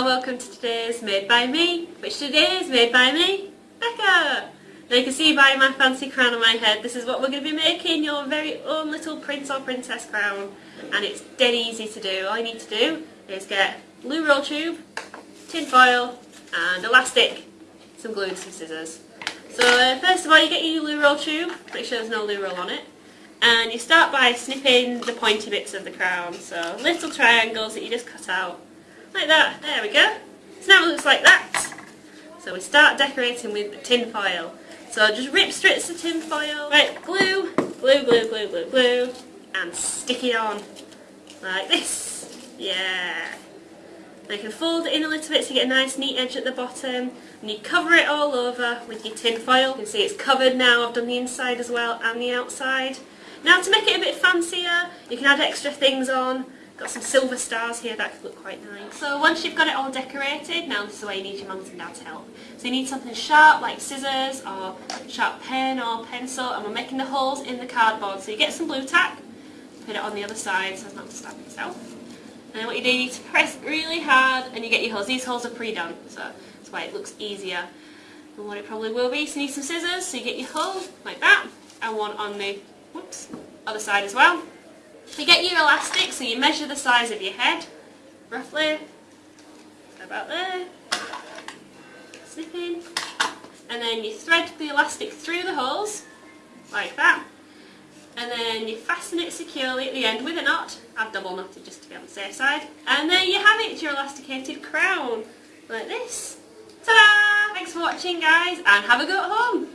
and welcome to today's Made by Me, which today is made by me, Becca. Now you can see by my fancy crown on my head, this is what we're going to be making, your very own little prince or princess crown. And it's dead easy to do. All you need to do is get blue roll tube, tin foil and elastic, some glue and some scissors. So uh, first of all you get your loo roll tube, make sure there's no loo roll on it. And you start by snipping the pointy bits of the crown, so little triangles that you just cut out like that, there we go. So now it looks like that. So we start decorating with tin foil. So I'll just rip strips of tin foil, right, glue, glue, glue, glue, glue, glue, and stick it on. Like this. Yeah. Now you can fold it in a little bit so you get a nice neat edge at the bottom. And you cover it all over with your tin foil. You can see it's covered now. I've done the inside as well and the outside. Now to make it a bit fancier, you can add extra things on. Got some silver stars here that could look quite nice. So once you've got it all decorated, now this is where you need your mums and dad's help. So you need something sharp like scissors or sharp pen or pencil and we're making the holes in the cardboard. So you get some Blu Tack, put it on the other side so as not to stab yourself. And then what you do, you need to press really hard and you get your holes. These holes are pre-done, so that's why it looks easier than what it probably will be. So you need some scissors, so you get your hole like that, and one on the whoops, other side as well. You get your elastic, so you measure the size of your head, roughly, about there, snip in, and then you thread the elastic through the holes, like that, and then you fasten it securely at the end with a knot. I've double knotted just to be on the safe side. And there you have it, your elasticated crown, like this. Ta-da! Thanks for watching guys, and have a go at home!